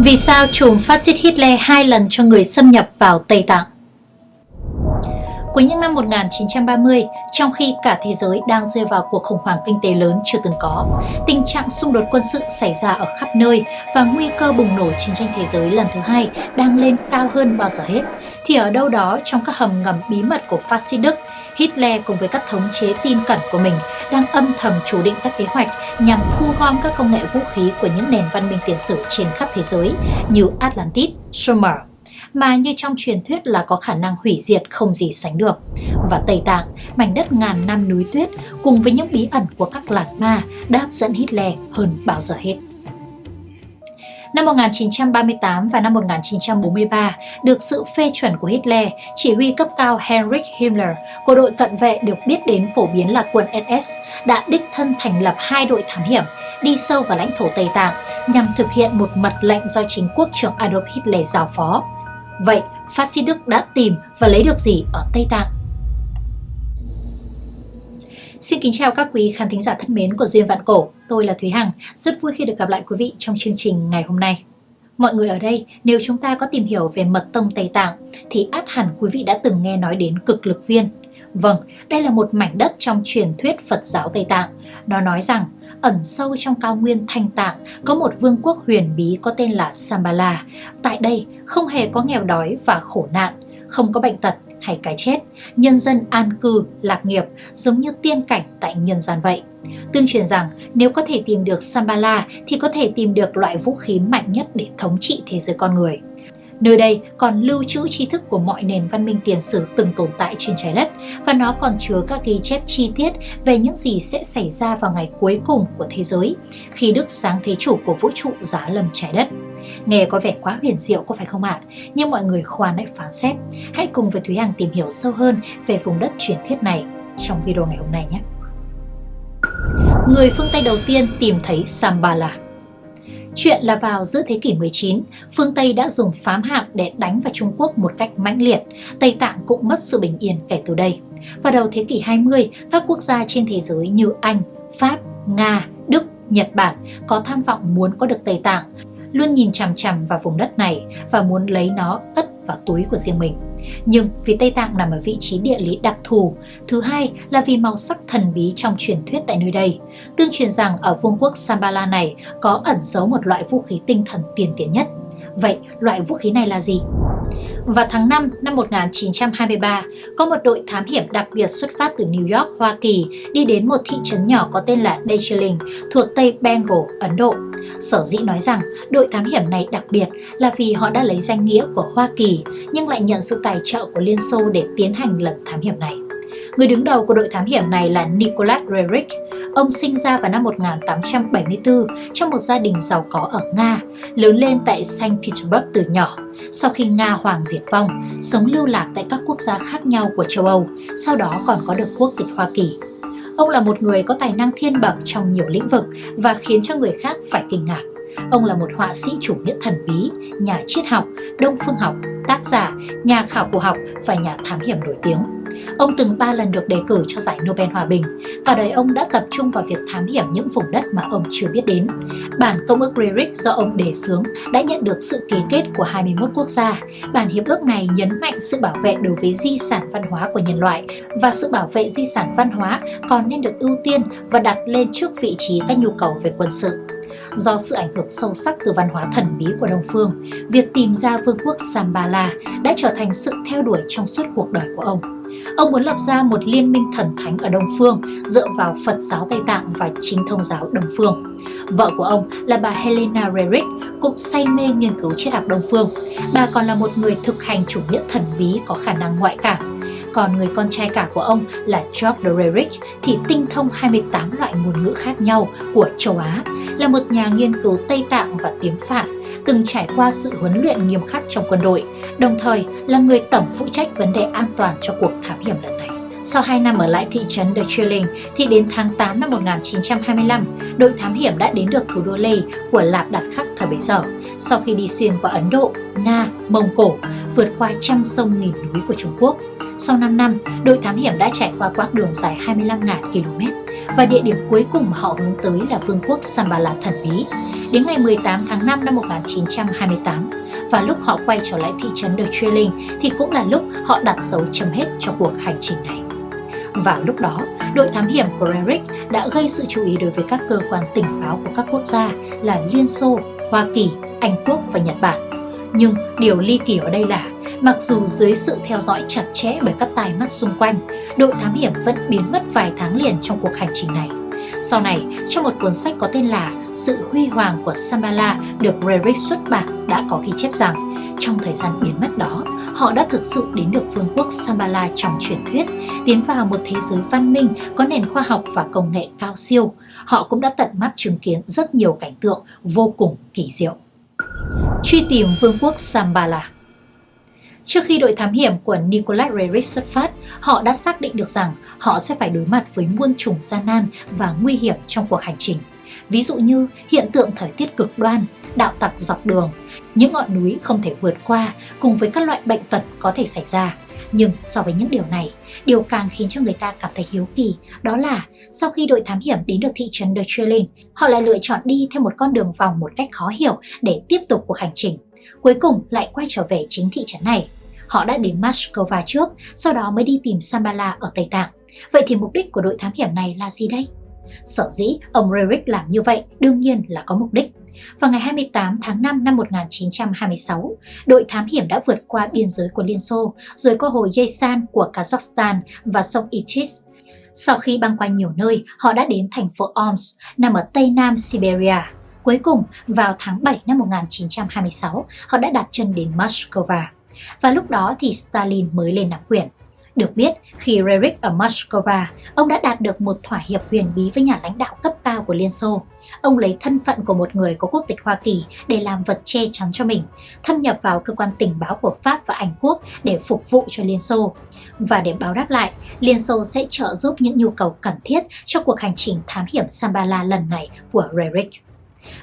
Vì sao chùm phát xít Hitler hai lần cho người xâm nhập vào Tây Tạng? Cuối những năm 1930, trong khi cả thế giới đang rơi vào cuộc khủng hoảng kinh tế lớn chưa từng có, tình trạng xung đột quân sự xảy ra ở khắp nơi và nguy cơ bùng nổ chiến tranh thế giới lần thứ hai đang lên cao hơn bao giờ hết, thì ở đâu đó trong các hầm ngầm bí mật của phát xít Đức, Hitler cùng với các thống chế tin cẩn của mình đang âm thầm chủ định các kế hoạch nhằm thu gom các công nghệ vũ khí của những nền văn minh tiền sử trên khắp thế giới như Atlantis, Sumer, mà như trong truyền thuyết là có khả năng hủy diệt không gì sánh được. Và Tây Tạng, mảnh đất ngàn năm núi tuyết cùng với những bí ẩn của các lạc ma đã hấp dẫn Hitler hơn bao giờ hết. Năm 1938 và năm 1943, được sự phê chuẩn của Hitler, chỉ huy cấp cao Heinrich Himmler của đội cận vệ được biết đến phổ biến là quân SS đã đích thân thành lập hai đội thám hiểm đi sâu vào lãnh thổ Tây Tạng nhằm thực hiện một mật lệnh do chính quốc trưởng Adolf Hitler giao phó. Vậy, phát xít Đức đã tìm và lấy được gì ở Tây Tạng? Xin kính chào các quý khán thính giả thân mến của Duyên Vạn Cổ. Tôi là Thúy Hằng, rất vui khi được gặp lại quý vị trong chương trình ngày hôm nay. Mọi người ở đây, nếu chúng ta có tìm hiểu về mật tông Tây Tạng, thì át hẳn quý vị đã từng nghe nói đến cực lực viên. Vâng, đây là một mảnh đất trong truyền thuyết Phật giáo Tây Tạng. Nó nói rằng, ẩn sâu trong cao nguyên Thanh Tạng có một vương quốc huyền bí có tên là Sambala. Tại đây không hề có nghèo đói và khổ nạn, không có bệnh tật hay cái chết, nhân dân an cư, lạc nghiệp giống như tiên cảnh tại nhân gian vậy. Tương truyền rằng nếu có thể tìm được Sambala thì có thể tìm được loại vũ khí mạnh nhất để thống trị thế giới con người. Nơi đây còn lưu trữ tri thức của mọi nền văn minh tiền sử từng tồn tại trên trái đất và nó còn chứa các ghi chép chi tiết về những gì sẽ xảy ra vào ngày cuối cùng của thế giới khi Đức sáng thế chủ của vũ trụ giá lâm trái đất. Nghe có vẻ quá huyền diệu có phải không ạ? Nhưng mọi người khoan hãy phán xét. Hãy cùng với Thúy Hằng tìm hiểu sâu hơn về vùng đất truyền thuyết này trong video ngày hôm nay nhé. Người phương Tây đầu tiên tìm thấy Sambala Chuyện là vào giữa thế kỷ 19, phương Tây đã dùng phám hạm để đánh vào Trung Quốc một cách mãnh liệt. Tây Tạng cũng mất sự bình yên kể từ đây. Vào đầu thế kỷ 20, các quốc gia trên thế giới như Anh, Pháp, Nga, Đức, Nhật Bản có tham vọng muốn có được Tây Tạng, luôn nhìn chằm chằm vào vùng đất này và muốn lấy nó tất vào túi của riêng mình. Nhưng vì Tây Tạng nằm ở vị trí địa lý đặc thù, thứ hai là vì màu sắc thần bí trong truyền thuyết tại nơi đây. Tương truyền rằng ở vương quốc Sambala này có ẩn giấu một loại vũ khí tinh thần tiền tiến nhất. Vậy loại vũ khí này là gì? Vào tháng 5 năm 1923, có một đội thám hiểm đặc biệt xuất phát từ New York, Hoa Kỳ đi đến một thị trấn nhỏ có tên là Darjeeling thuộc Tây Bengal, Ấn Độ. Sở dĩ nói rằng đội thám hiểm này đặc biệt là vì họ đã lấy danh nghĩa của Hoa Kỳ nhưng lại nhận sự tài trợ của Liên Xô để tiến hành lần thám hiểm này. Người đứng đầu của đội thám hiểm này là Nicholas Roerich. Ông sinh ra vào năm 1874 trong một gia đình giàu có ở Nga, lớn lên tại Saint Petersburg từ nhỏ. Sau khi Nga hoàng diệt vong, sống lưu lạc tại các quốc gia khác nhau của châu Âu, sau đó còn có được quốc tịch Hoa Kỳ. Ông là một người có tài năng thiên bẩm trong nhiều lĩnh vực và khiến cho người khác phải kinh ngạc. Ông là một họa sĩ chủ nghĩa thần bí, nhà triết học, đông phương học, tác giả, nhà khảo cổ học và nhà thám hiểm nổi tiếng. Ông từng 3 lần được đề cử cho giải Nobel Hòa Bình. Cả đời ông đã tập trung vào việc thám hiểm những vùng đất mà ông chưa biết đến. Bản công ước Lyric do ông đề xướng đã nhận được sự ký kết của 21 quốc gia. Bản hiệp ước này nhấn mạnh sự bảo vệ đối với di sản văn hóa của nhân loại và sự bảo vệ di sản văn hóa còn nên được ưu tiên và đặt lên trước vị trí các nhu cầu về quân sự. Do sự ảnh hưởng sâu sắc từ văn hóa thần bí của Đông Phương, việc tìm ra vương quốc Sambala đã trở thành sự theo đuổi trong suốt cuộc đời của ông. Ông muốn lập ra một liên minh thần thánh ở Đông Phương dựa vào Phật giáo Tây Tạng và chính thông giáo Đông Phương. Vợ của ông là bà Helena Rerick cũng say mê nghiên cứu triết học Đông Phương. Bà còn là một người thực hành chủ nghĩa thần bí có khả năng ngoại cảm. Còn người con trai cả của ông là George Rerich thì tinh thông 28 loại ngôn ngữ khác nhau của châu Á, là một nhà nghiên cứu Tây Tạng và tiếng Phạn từng trải qua sự huấn luyện nghiêm khắc trong quân đội, đồng thời là người tổng phụ trách vấn đề an toàn cho cuộc thám hiểm lần này. Sau 2 năm ở lại thị trấn Darjeeling thì đến tháng 8 năm 1925, đội thám hiểm đã đến được thủ đô Leh của Lạp Đạt Khắc thời bấy giờ. Sau khi đi xuyên qua Ấn Độ, Nga, Mông Cổ, vượt qua trăm sông nghìn núi của Trung Quốc. Sau 5 năm, đội thám hiểm đã trải qua quãng đường dài 25.000 km và địa điểm cuối cùng mà họ hướng tới là vương quốc Sambala thần bí đến ngày 18 tháng 5 năm 1928 và lúc họ quay trở lại thị trấn The Trailing thì cũng là lúc họ đặt dấu chấm hết cho cuộc hành trình này. Và lúc đó, đội thám hiểm của Eric đã gây sự chú ý đối với các cơ quan tình báo của các quốc gia là Liên Xô, Hoa Kỳ, Anh Quốc và Nhật Bản. Nhưng điều ly kỳ ở đây là, mặc dù dưới sự theo dõi chặt chẽ bởi các tai mắt xung quanh, đội thám hiểm vẫn biến mất vài tháng liền trong cuộc hành trình này. Sau này, trong một cuốn sách có tên là Sự huy hoàng của Sambala được Rerich xuất bản đã có ghi chép rằng trong thời gian biến mất đó, họ đã thực sự đến được vương quốc Sambala trong truyền thuyết, tiến vào một thế giới văn minh có nền khoa học và công nghệ cao siêu. Họ cũng đã tận mắt chứng kiến rất nhiều cảnh tượng vô cùng kỳ diệu. Truy tìm vương quốc Sambala Trước khi đội thám hiểm của Nicolas Rerich xuất phát, họ đã xác định được rằng họ sẽ phải đối mặt với muôn trùng gian nan và nguy hiểm trong cuộc hành trình. Ví dụ như hiện tượng thời tiết cực đoan, đạo tặc dọc đường, những ngọn núi không thể vượt qua cùng với các loại bệnh tật có thể xảy ra. Nhưng so với những điều này, điều càng khiến cho người ta cảm thấy hiếu kỳ đó là sau khi đội thám hiểm đến được thị trấn The Trailing, họ lại lựa chọn đi theo một con đường vòng một cách khó hiểu để tiếp tục cuộc hành trình. Cuối cùng lại quay trở về chính thị trấn này. Họ đã đến Moscow trước, sau đó mới đi tìm Sambala ở Tây Tạng. Vậy thì mục đích của đội thám hiểm này là gì đây? Sở dĩ ông Rerick làm như vậy đương nhiên là có mục đích. Vào ngày 28 tháng 5 năm 1926, đội thám hiểm đã vượt qua biên giới của Liên Xô, rồi qua hồ Yesan của Kazakhstan và sông Ichis. Sau khi băng qua nhiều nơi, họ đã đến thành phố Omsk, nằm ở tây nam Siberia. Cuối cùng, vào tháng 7 năm 1926, họ đã đặt chân đến Moscow. Và lúc đó thì Stalin mới lên nắm quyền. Được biết, khi Rerick ở Moscow, ông đã đạt được một thỏa hiệp huyền bí với nhà lãnh đạo cấp cao của Liên Xô. Ông lấy thân phận của một người có quốc tịch Hoa Kỳ để làm vật che chắn cho mình, thâm nhập vào cơ quan tình báo của Pháp và Anh Quốc để phục vụ cho Liên Xô. Và để báo đáp lại, Liên Xô sẽ trợ giúp những nhu cầu cần thiết cho cuộc hành trình thám hiểm Sambala lần này của Rerick.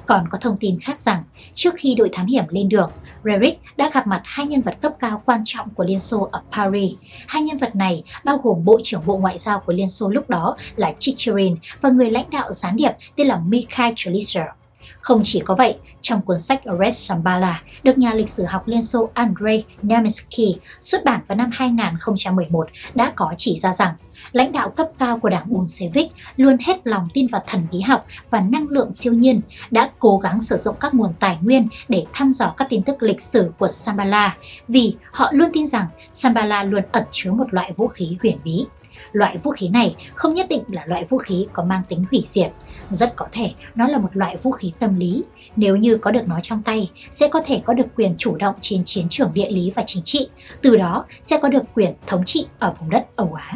Còn có thông tin khác rằng, trước khi đội thám hiểm lên đường, Rerick đã gặp mặt hai nhân vật cấp cao quan trọng của Liên Xô ở Paris. Hai nhân vật này bao gồm Bộ trưởng Bộ Ngoại giao của Liên Xô lúc đó là Chicherin và người lãnh đạo gián điệp tên là Mikhail Chalicer. Không chỉ có vậy, trong cuốn sách Red Shambhala được nhà lịch sử học Liên Xô Andrei Nemetsky xuất bản vào năm 2011 đã có chỉ ra rằng lãnh đạo cấp cao của đảng Bolshevik luôn hết lòng tin vào thần bí học và năng lượng siêu nhiên, đã cố gắng sử dụng các nguồn tài nguyên để thăm dò các tin tức lịch sử của Shambhala vì họ luôn tin rằng Shambhala luôn ẩn chứa một loại vũ khí huyền bí. Loại vũ khí này không nhất định là loại vũ khí có mang tính hủy diệt. Rất có thể nó là một loại vũ khí tâm lý. Nếu như có được nó trong tay, sẽ có thể có được quyền chủ động trên chiến trường địa lý và chính trị. Từ đó sẽ có được quyền thống trị ở vùng đất Âu Á.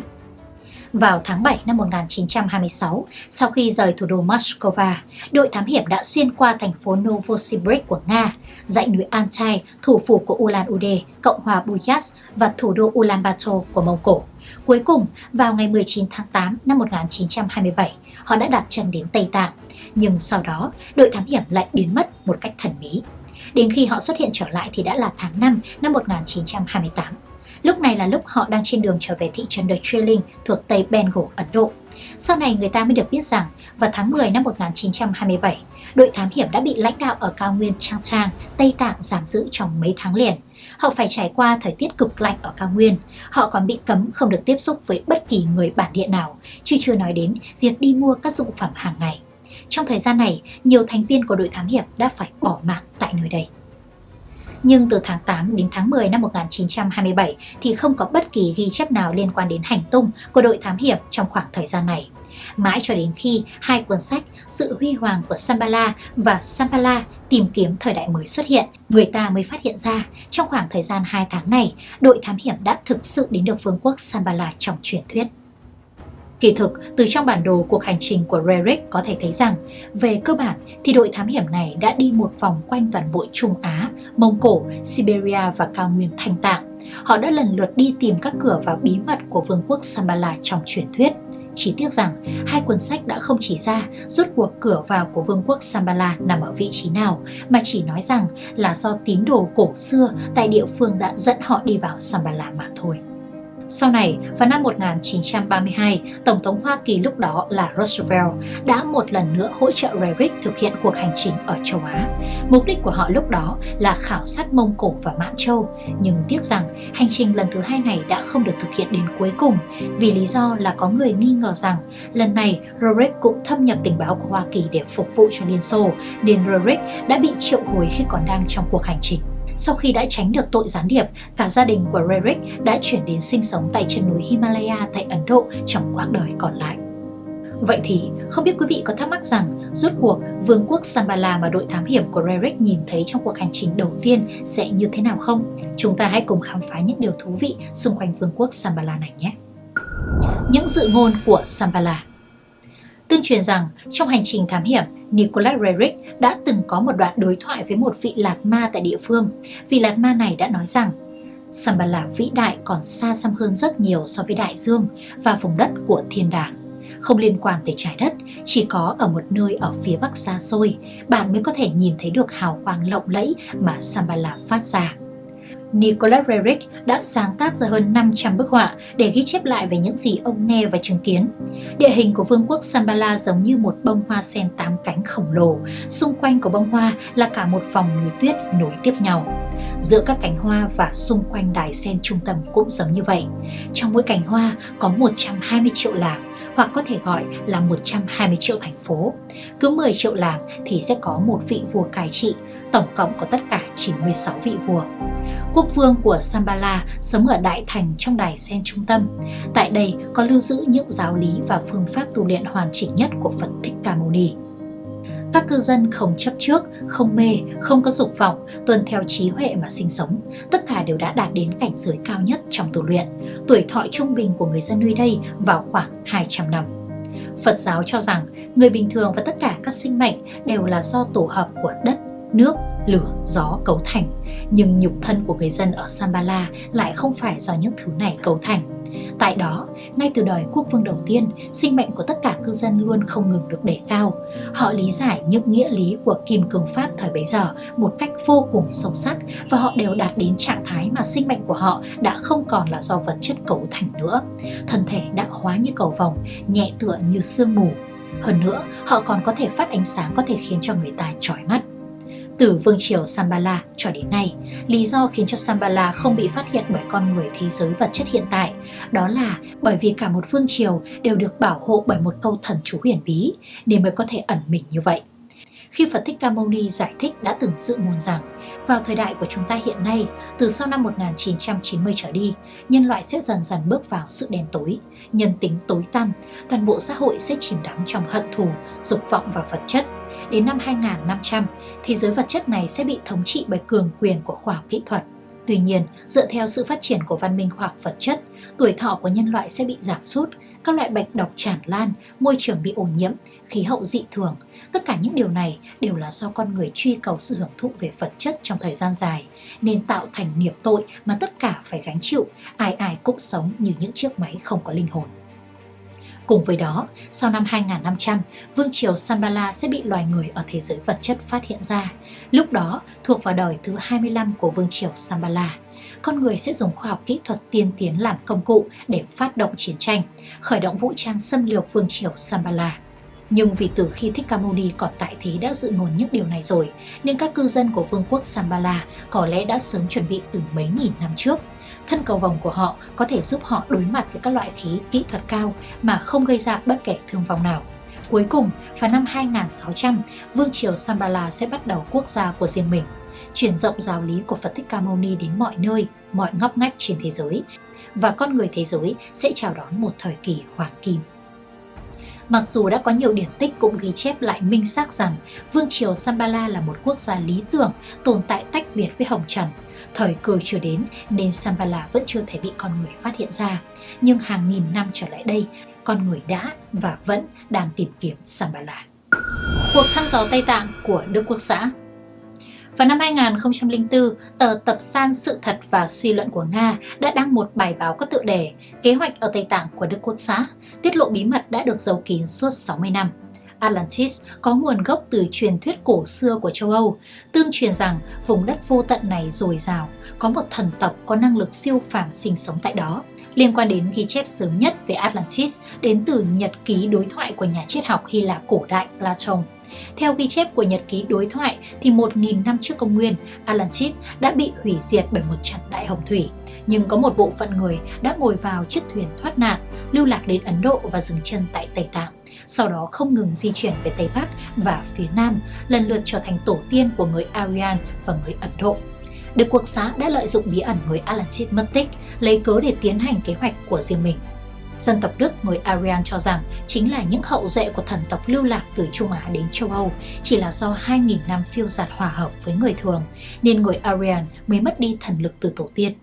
Vào tháng 7 năm 1926, sau khi rời thủ đô Moscow, đội thám hiểm đã xuyên qua thành phố Novosibirsk của Nga, dãy núi Altai, thủ phủ của Ulan-Ude, Cộng hòa Buyas và thủ đô Ulaanbaatar của Mông Cổ. Cuối cùng, vào ngày 19 tháng 8 năm 1927, họ đã đặt chân đến Tây Tạng. Nhưng sau đó, đội thám hiểm lại biến mất một cách thần bí. Đến khi họ xuất hiện trở lại thì đã là tháng 5 năm 1928. Lúc này là lúc họ đang trên đường trở về thị trấn The Trailing thuộc Tây Bengal, Ấn Độ. Sau này người ta mới được biết rằng vào tháng 10 năm 1927, đội thám hiểm đã bị lãnh đạo ở cao nguyên Trang Trang, Tây Tạng giam giữ trong mấy tháng liền. Họ phải trải qua thời tiết cực lạnh ở cao nguyên. Họ còn bị cấm không được tiếp xúc với bất kỳ người bản địa nào, chứ chưa nói đến việc đi mua các dụng phẩm hàng ngày. Trong thời gian này, nhiều thành viên của đội thám hiểm đã phải bỏ mạng tại nơi đây. Nhưng từ tháng 8 đến tháng 10 năm 1927 thì không có bất kỳ ghi chép nào liên quan đến hành tung của đội thám hiểm trong khoảng thời gian này. Mãi cho đến khi hai cuốn sách Sự huy hoàng của Sambala và Sambala tìm kiếm thời đại mới xuất hiện, người ta mới phát hiện ra trong khoảng thời gian 2 tháng này, đội thám hiểm đã thực sự đến được vương quốc Sambala trong truyền thuyết. Kỳ thực, từ trong bản đồ cuộc hành trình của Rerick có thể thấy rằng, về cơ bản thì đội thám hiểm này đã đi một vòng quanh toàn bộ Trung Á, Mông Cổ, Siberia và cao nguyên Thanh Tạng. Họ đã lần lượt đi tìm các cửa vào bí mật của vương quốc Sambala trong truyền thuyết. Chỉ tiếc rằng, hai cuốn sách đã không chỉ ra rốt cuộc cửa vào của vương quốc Sambala nằm ở vị trí nào, mà chỉ nói rằng là do tín đồ cổ xưa tại địa phương đã dẫn họ đi vào Sambala mà thôi. Sau này, vào năm 1932, Tổng thống Hoa Kỳ lúc đó là Roosevelt đã một lần nữa hỗ trợ Rerich thực hiện cuộc hành trình ở châu Á. Mục đích của họ lúc đó là khảo sát Mông Cổ và Mãn Châu, nhưng tiếc rằng hành trình lần thứ hai này đã không được thực hiện đến cuối cùng vì lý do là có người nghi ngờ rằng lần này Rerich cũng thâm nhập tình báo của Hoa Kỳ để phục vụ cho Liên Xô, nên Rerich đã bị triệu hồi khi còn đang trong cuộc hành trình. Sau khi đã tránh được tội gián điệp, cả gia đình của Rarick đã chuyển đến sinh sống tại chân núi Himalaya tại Ấn Độ trong quãng đời còn lại. Vậy thì, không biết quý vị có thắc mắc rằng rốt cuộc vương quốc Sambala mà đội thám hiểm của Rarick nhìn thấy trong cuộc hành trình đầu tiên sẽ như thế nào không? Chúng ta hãy cùng khám phá những điều thú vị xung quanh vương quốc Sambala này nhé! Những dự ngôn của Sambala Tương truyền rằng trong hành trình thám hiểm, Nicholas Rerick đã từng có một đoạn đối thoại với một vị lạt ma tại địa phương. Vị lạt ma này đã nói rằng Sambala vĩ đại còn xa xăm hơn rất nhiều so với đại dương và vùng đất của thiên đàng. Không liên quan tới trái đất, chỉ có ở một nơi ở phía bắc xa xôi, bạn mới có thể nhìn thấy được hào quang lộng lẫy mà Sambala phát ra. Nicolas Rerich đã sáng tác ra hơn 500 bức họa để ghi chép lại về những gì ông nghe và chứng kiến. Địa hình của vương quốc Sambala giống như một bông hoa sen tám cánh khổng lồ, xung quanh của bông hoa là cả một vòng núi tuyết nối tiếp nhau. Giữa các cánh hoa và xung quanh đài sen trung tâm cũng giống như vậy. Trong mỗi cánh hoa có 120 triệu làng, hoặc có thể gọi là 120 triệu thành phố. Cứ 10 triệu làng thì sẽ có một vị vua cai trị, tổng cộng có tất cả 96 vị vua. Quốc vương của Sambala sống ở Đại Thành trong đài sen trung tâm. Tại đây có lưu giữ những giáo lý và phương pháp tu luyện hoàn chỉnh nhất của Phật Thích Ca Mâu Ni. Các cư dân không chấp trước, không mê, không có dục vọng, tuân theo trí huệ mà sinh sống. Tất cả đều đã đạt đến cảnh giới cao nhất trong tu luyện. Tuổi thọ trung bình của người dân nơi đây vào khoảng 200 năm. Phật giáo cho rằng người bình thường và tất cả các sinh mệnh đều là do tổ hợp của đất, nước, lửa, gió cấu thành. Nhưng nhục thân của người dân ở Sambala lại không phải do những thứ này cấu thành Tại đó, ngay từ đời quốc vương đầu tiên, sinh mệnh của tất cả cư dân luôn không ngừng được đề cao. Họ lý giải những nghĩa lý của kim cương pháp thời bấy giờ một cách vô cùng sâu sắc và họ đều đạt đến trạng thái mà sinh mệnh của họ đã không còn là do vật chất cấu thành nữa. Thân thể đã hóa như cầu vồng, nhẹ tựa như sương mù. Hơn nữa, họ còn có thể phát ánh sáng có thể khiến cho người ta chói mắt từ vương triều Sambala cho đến nay. Lý do khiến cho Sambala không bị phát hiện bởi con người thế giới vật chất hiện tại đó là bởi vì cả một vương triều đều được bảo hộ bởi một câu thần chú huyền bí nên mới có thể ẩn mình như vậy. Khi Phật Thích Ca Mâu Ni giải thích đã từng dự ngôn rằng vào thời đại của chúng ta hiện nay, từ sau năm 1990 trở đi, nhân loại sẽ dần dần bước vào sự đen tối, nhân tính tối tăm, toàn bộ xã hội sẽ chìm đắm trong hận thù, dục vọng và vật chất. Đến năm 2500, thế giới vật chất này sẽ bị thống trị bởi cường quyền của khoa học kỹ thuật. Tuy nhiên, dựa theo sự phát triển của văn minh khoa học vật chất, tuổi thọ của nhân loại sẽ bị giảm sút, các loại bệnh độc tràn lan, môi trường bị ô nhiễm, khí hậu dị thường. Tất cả những điều này đều là do con người truy cầu sự hưởng thụ về vật chất trong thời gian dài, nên tạo thành nghiệp tội mà tất cả phải gánh chịu, ai ai cũng sống như những chiếc máy không có linh hồn. Cùng với đó, sau năm 2500, vương triều Sambala sẽ bị loài người ở thế giới vật chất phát hiện ra. Lúc đó, thuộc vào đời thứ 25 của vương triều Sambala, con người sẽ dùng khoa học kỹ thuật tiên tiến làm công cụ để phát động chiến tranh, khởi động vũ trang xâm lược vương triều Sambala. Nhưng vì từ khi Thích Ca Mâu Ni còn tại thế đã dự ngôn những điều này rồi, nên các cư dân của vương quốc Sambala có lẽ đã sớm chuẩn bị từ mấy nghìn năm trước. Thân cầu vòng của họ có thể giúp họ đối mặt với các loại khí kỹ thuật cao mà không gây ra bất kể thương vong nào. Cuối cùng, vào năm 2600, Vương triều Sambala sẽ bắt đầu quốc gia của riêng mình, truyền rộng giáo lý của Phật Thích Ca Mâu Ni đến mọi nơi, mọi ngóc ngách trên thế giới, và con người thế giới sẽ chào đón một thời kỳ hoàng kim. Mặc dù đã có nhiều điển tích cũng ghi chép lại minh xác rằng Vương triều Sambala là một quốc gia lý tưởng tồn tại tách biệt với Hồng Trần. Thời cơ chưa đến nên Sambala vẫn chưa thể bị con người phát hiện ra. Nhưng hàng nghìn năm trở lại đây, con người đã và vẫn đang tìm kiếm Sambala. Cuộc thăm dò Tây Tạng của Đức Quốc xã vào năm 2004, tờ Tập san Sự thật và suy luận của Nga đã đăng một bài báo có tựa đề Kế hoạch ở Tây Tạng của Đức Quốc xã, tiết lộ bí mật đã được giấu kín suốt 60 năm. Atlantis có nguồn gốc từ truyền thuyết cổ xưa của châu Âu, tương truyền rằng vùng đất vô tận này dồi dào, có một thần tộc có năng lực siêu phàm sinh sống tại đó. liên quan đến ghi chép sớm nhất về Atlantis đến từ nhật ký đối thoại của nhà triết học Hy Lạp cổ đại Plato. Theo ghi chép của nhật ký đối thoại thì 1.000 năm trước công nguyên, Atlantis đã bị hủy diệt bởi một trận đại hồng thủy. Nhưng có một bộ phận người đã ngồi vào chiếc thuyền thoát nạn, lưu lạc đến Ấn Độ và dừng chân tại Tây Tạng. Sau đó không ngừng di chuyển về Tây Bắc và phía Nam, lần lượt trở thành tổ tiên của người Aryan và người Ấn Độ. Đức Quốc xã đã lợi dụng bí ẩn người Atlantis mất tích, lấy cớ để tiến hành kế hoạch của riêng mình. Dân tộc Đức người Aryan cho rằng chính là những hậu duệ của thần tộc lưu lạc từ Trung Á đến châu Âu, chỉ là do 2.000 năm phiêu giạt hòa hợp với người thường, nên người Aryan mới mất đi thần lực từ tổ tiên.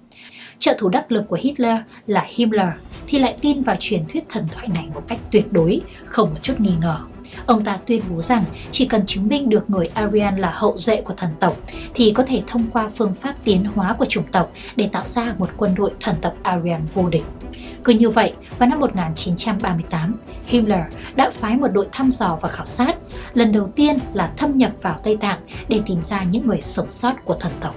Trợ thủ đắc lực của Hitler là Himmler thì lại tin vào truyền thuyết thần thoại này một cách tuyệt đối, không một chút nghi ngờ. Ông ta tuyên bố rằng chỉ cần chứng minh được người Aryan là hậu duệ của thần tộc thì có thể thông qua phương pháp tiến hóa của chủng tộc để tạo ra một quân đội thần tộc Aryan vô địch. Cứ như vậy, vào năm 1938, Himmler đã phái một đội thăm dò và khảo sát, lần đầu tiên là thâm nhập vào Tây Tạng để tìm ra những người sống sót của thần tộc.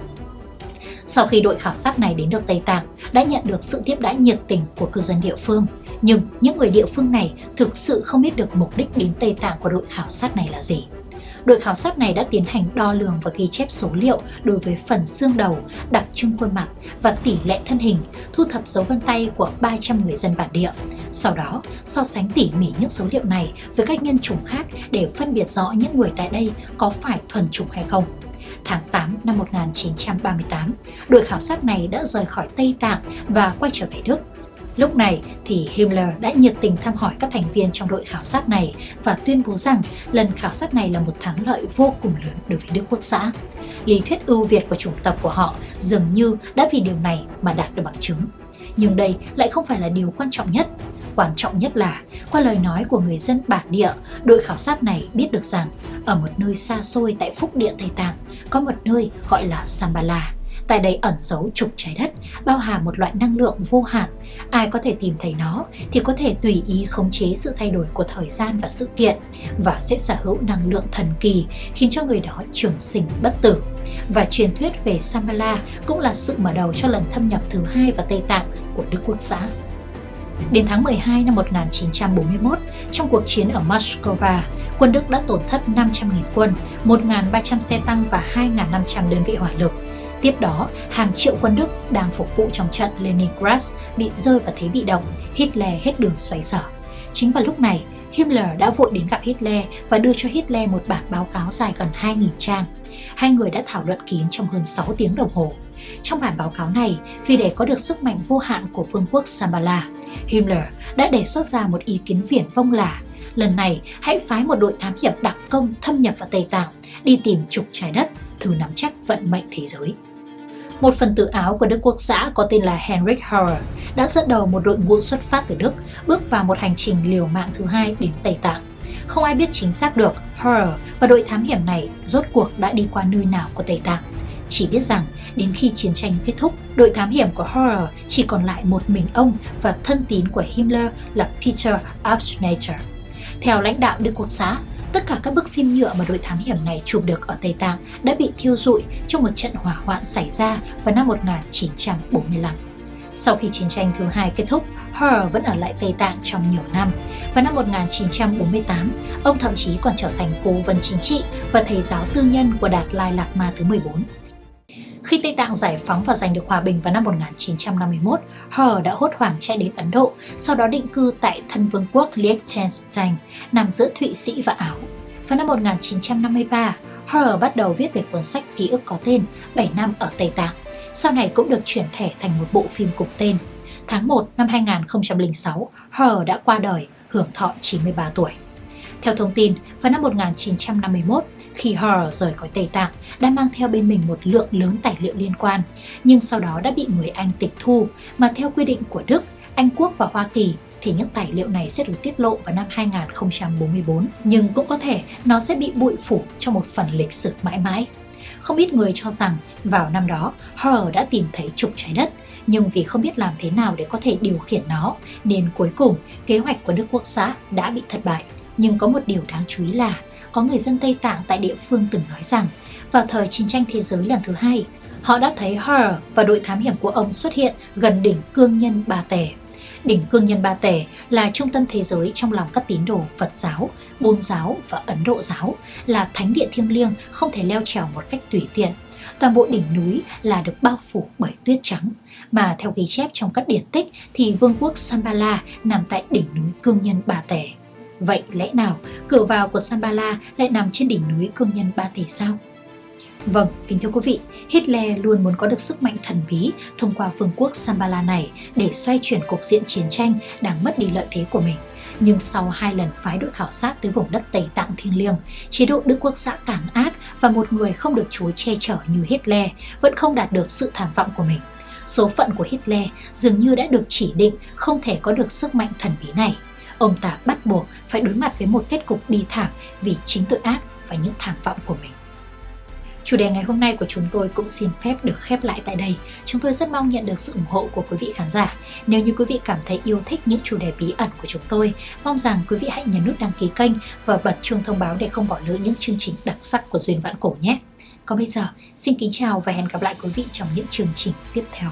Sau khi đội khảo sát này đến được Tây Tạng, đã nhận được sự tiếp đãi nhiệt tình của cư dân địa phương. Nhưng những người địa phương này thực sự không biết được mục đích đến Tây Tạng của đội khảo sát này là gì. Đội khảo sát này đã tiến hành đo lường và ghi chép số liệu đối với phần xương đầu, đặc trưng khuôn mặt và tỷ lệ thân hình, thu thập dấu vân tay của 300 người dân bản địa. Sau đó, so sánh tỉ mỉ những số liệu này với các nhân chủng khác để phân biệt rõ những người tại đây có phải thuần chủng hay không tháng 8 năm 1938, đội khảo sát này đã rời khỏi Tây Tạng và quay trở về Đức. Lúc này thì Himmler đã nhiệt tình thăm hỏi các thành viên trong đội khảo sát này và tuyên bố rằng lần khảo sát này là một thắng lợi vô cùng lớn đối với Đức Quốc xã. Lý thuyết ưu việt của chủng tộc của họ dường như đã vì điều này mà đạt được bằng chứng. Nhưng đây lại không phải là điều quan trọng nhất. Quan trọng nhất là, qua lời nói của người dân bản địa, đội khảo sát này biết được rằng ở một nơi xa xôi tại Phúc Địa Tây Tạng có một nơi gọi là Sambala. Tại đây ẩn giấu trục trái đất, bao hàm một loại năng lượng vô hạn. Ai có thể tìm thấy nó thì có thể tùy ý khống chế sự thay đổi của thời gian và sự kiện và sẽ sở hữu năng lượng thần kỳ khiến cho người đó trường sinh bất tử. Và truyền thuyết về samala cũng là sự mở đầu cho lần thâm nhập thứ hai vào Tây Tạng của Đức Quốc xã. Đến tháng 12 năm 1941, trong cuộc chiến ở Moscow, quân Đức đã tổn thất 500.000 quân, 1.300 xe tăng và 2.500 đơn vị hỏa lực. Tiếp đó, hàng triệu quân Đức đang phục vụ trong trận Leningrad bị rơi vào thế bị động, Hitler hết đường xoay sở. Chính vào lúc này, Himmler đã vội đến gặp Hitler và đưa cho Hitler một bản báo cáo dài gần 2.000 trang. Hai người đã thảo luận kín trong hơn 6 tiếng đồng hồ. Trong bản báo cáo này, vì để có được sức mạnh vô hạn của vương quốc Sambala, Himmler đã đề xuất ra một ý kiến viển vông là lần này hãy phái một đội thám hiểm đặc công thâm nhập vào Tây Tạng, đi tìm trục trái đất, thử nắm chắc vận mệnh thế giới. Một phần tử Áo của Đức Quốc xã có tên là Henrik Hauer đã dẫn đầu một đội ngũ xuất phát từ Đức, bước vào một hành trình liều mạng thứ hai đến Tây Tạng. Không ai biết chính xác được Hauer và đội thám hiểm này rốt cuộc đã đi qua nơi nào của Tây Tạng. Chỉ biết rằng đến khi chiến tranh kết thúc, đội thám hiểm của Hauer chỉ còn lại một mình ông và thân tín của Himmler là Peter Abschneider. Theo lãnh đạo Đức Quốc xã, tất cả các bức phim nhựa mà đội thám hiểm này chụp được ở Tây Tạng đã bị thiêu rụi trong một trận hỏa hoạn xảy ra vào năm 1945. Sau khi chiến tranh thứ hai kết thúc, Her vẫn ở lại Tây Tạng trong nhiều năm. Vào năm 1948, ông thậm chí còn trở thành cố vấn chính trị và thầy giáo tư nhân của Đạt Lai Lạt Ma thứ 14. Khi Tây Tạng giải phóng và giành được hòa bình vào năm 1951, Hờ đã hốt hoảng chạy đến Ấn Độ, sau đó định cư tại thân vương quốc Liechtenstein, nằm giữa Thụy Sĩ và Áo. Vào năm 1953, Hờ bắt đầu viết về cuốn sách ký ức có tên 7 năm ở Tây Tạng. Sau này cũng được chuyển thể thành một bộ phim cùng tên. Tháng 1 năm 2006, Hờ đã qua đời, hưởng thọ 93 tuổi. Theo thông tin, vào năm 1951, khi Hall rời khỏi Tây Tạng, đã mang theo bên mình một lượng lớn tài liệu liên quan, nhưng sau đó đã bị người Anh tịch thu, mà theo quy định của Đức, Anh Quốc và Hoa Kỳ thì những tài liệu này sẽ được tiết lộ vào năm 2044, nhưng cũng có thể nó sẽ bị bụi phủ trong một phần lịch sử mãi mãi. Không ít người cho rằng vào năm đó, Hall đã tìm thấy trục trái đất, nhưng vì không biết làm thế nào để có thể điều khiển nó, nên cuối cùng kế hoạch của Đức Quốc xã đã bị thất bại. Nhưng có một điều đáng chú ý là có người dân Tây Tạng tại địa phương từng nói rằng vào thời chiến tranh thế giới lần thứ hai, họ đã thấy Horror và đội thám hiểm của ông xuất hiện gần đỉnh cương nhân Ba Tể. Đỉnh Cương Nhân Ba Tể là trung tâm thế giới trong lòng các tín đồ Phật giáo, Bôn giáo và Ấn Độ giáo, là thánh địa thiêng liêng không thể leo trèo một cách tùy tiện. Toàn bộ đỉnh núi là được bao phủ bởi tuyết trắng, mà theo ghi chép trong các điển tích thì vương quốc Sambala nằm tại đỉnh núi Cương Nhân Ba Tể. Vậy lẽ nào cửa vào của Sambala lại nằm trên đỉnh núi công Nhân Ba thể sao? Vâng, kính thưa quý vị, Hitler luôn muốn có được sức mạnh thần bí thông qua vương quốc Sambala này để xoay chuyển cục diện chiến tranh đang mất đi lợi thế của mình. Nhưng sau hai lần phái đội khảo sát tới vùng đất Tây Tạng thiêng liêng, chế độ Đức Quốc xã tàn ác và một người không được Chúa che chở như Hitler vẫn không đạt được sự tham vọng của mình. Số phận của Hitler dường như đã được chỉ định không thể có được sức mạnh thần bí này. Ông ta bắt buộc phải đối mặt với một kết cục bi thảm vì chính tội ác và những tham vọng của mình. Chủ đề ngày hôm nay của chúng tôi cũng xin phép được khép lại tại đây. Chúng tôi rất mong nhận được sự ủng hộ của quý vị khán giả. Nếu như quý vị cảm thấy yêu thích những chủ đề bí ẩn của chúng tôi, mong rằng quý vị hãy nhấn nút đăng ký kênh và bật chuông thông báo để không bỏ lỡ những chương trình đặc sắc của Duyên Vãn Cổ nhé. Còn bây giờ, xin kính chào và hẹn gặp lại quý vị trong những chương trình tiếp theo.